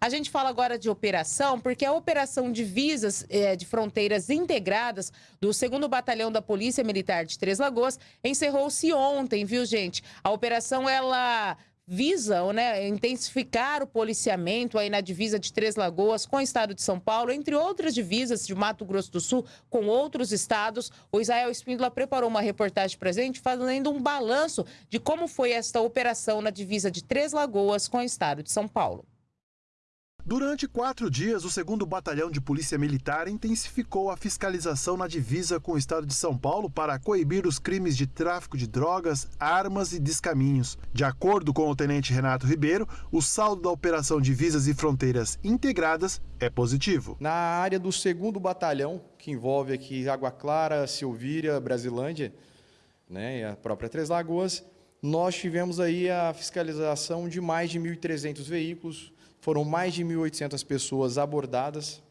A gente fala agora de operação, porque a operação de visas eh, de fronteiras integradas do 2 Batalhão da Polícia Militar de Três Lagoas encerrou-se ontem, viu, gente? A operação, ela visam né, intensificar o policiamento aí na divisa de Três Lagoas com o estado de São Paulo, entre outras divisas de Mato Grosso do Sul com outros estados. O Israel Espíndola preparou uma reportagem gente fazendo um balanço de como foi esta operação na divisa de Três Lagoas com o estado de São Paulo. Durante quatro dias, o 2 Batalhão de Polícia Militar intensificou a fiscalização na divisa com o estado de São Paulo para coibir os crimes de tráfico de drogas, armas e descaminhos. De acordo com o tenente Renato Ribeiro, o saldo da Operação Divisas e Fronteiras Integradas é positivo. Na área do 2 Batalhão, que envolve aqui Água Clara, Silvíria, Brasilândia né, e a própria Três Lagoas, nós tivemos aí a fiscalização de mais de 1.300 veículos, foram mais de 1.800 pessoas abordadas,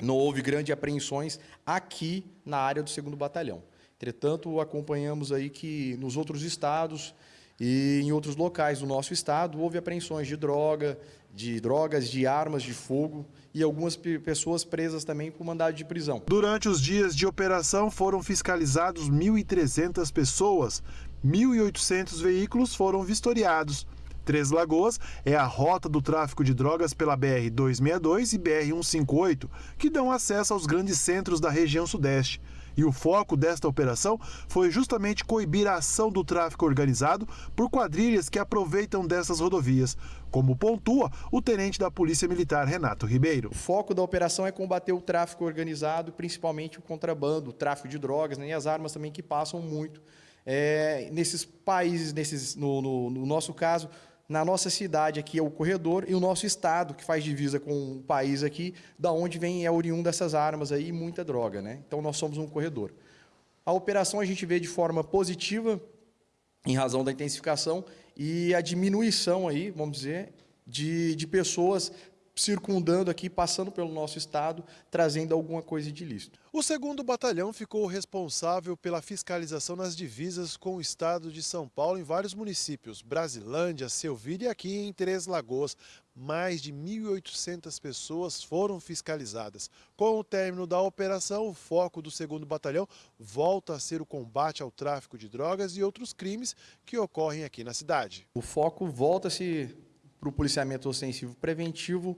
não houve grandes apreensões aqui na área do 2 Batalhão. Entretanto, acompanhamos aí que nos outros estados e em outros locais do nosso estado houve apreensões de droga, de drogas, de armas de fogo e algumas pessoas presas também por mandado de prisão. Durante os dias de operação foram fiscalizados 1.300 pessoas, 1.800 veículos foram vistoriados. Três Lagoas é a rota do tráfico de drogas pela BR-262 e BR-158, que dão acesso aos grandes centros da região sudeste. E o foco desta operação foi justamente coibir a ação do tráfico organizado por quadrilhas que aproveitam dessas rodovias, como pontua o tenente da Polícia Militar Renato Ribeiro. O foco da operação é combater o tráfico organizado, principalmente o contrabando, o tráfico de drogas né, e as armas também que passam muito é, nesses países, nesses, no, no, no nosso caso, na nossa cidade aqui é o corredor e o nosso estado, que faz divisa com o país aqui, da onde vem é oriundo dessas armas aí e muita droga. Né? Então, nós somos um corredor. A operação a gente vê de forma positiva, em razão da intensificação e a diminuição aí, vamos dizer, de, de pessoas circundando aqui, passando pelo nosso estado, trazendo alguma coisa de ilícito. O segundo batalhão ficou responsável pela fiscalização nas divisas com o estado de São Paulo em vários municípios, Brasilândia, Selvíria e aqui em Três Lagoas. Mais de 1.800 pessoas foram fiscalizadas. Com o término da operação, o foco do segundo batalhão volta a ser o combate ao tráfico de drogas e outros crimes que ocorrem aqui na cidade. O foco volta-se para o policiamento ostensivo preventivo,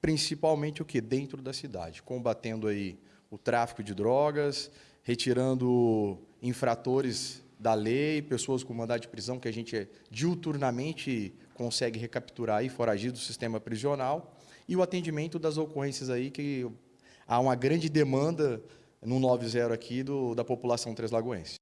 principalmente o que? Dentro da cidade, combatendo aí o tráfico de drogas, retirando infratores da lei, pessoas com mandado de prisão que a gente diuturnamente consegue recapturar aí, foragido do sistema prisional, e o atendimento das ocorrências aí que há uma grande demanda no 90 aqui do, da população treslagoense.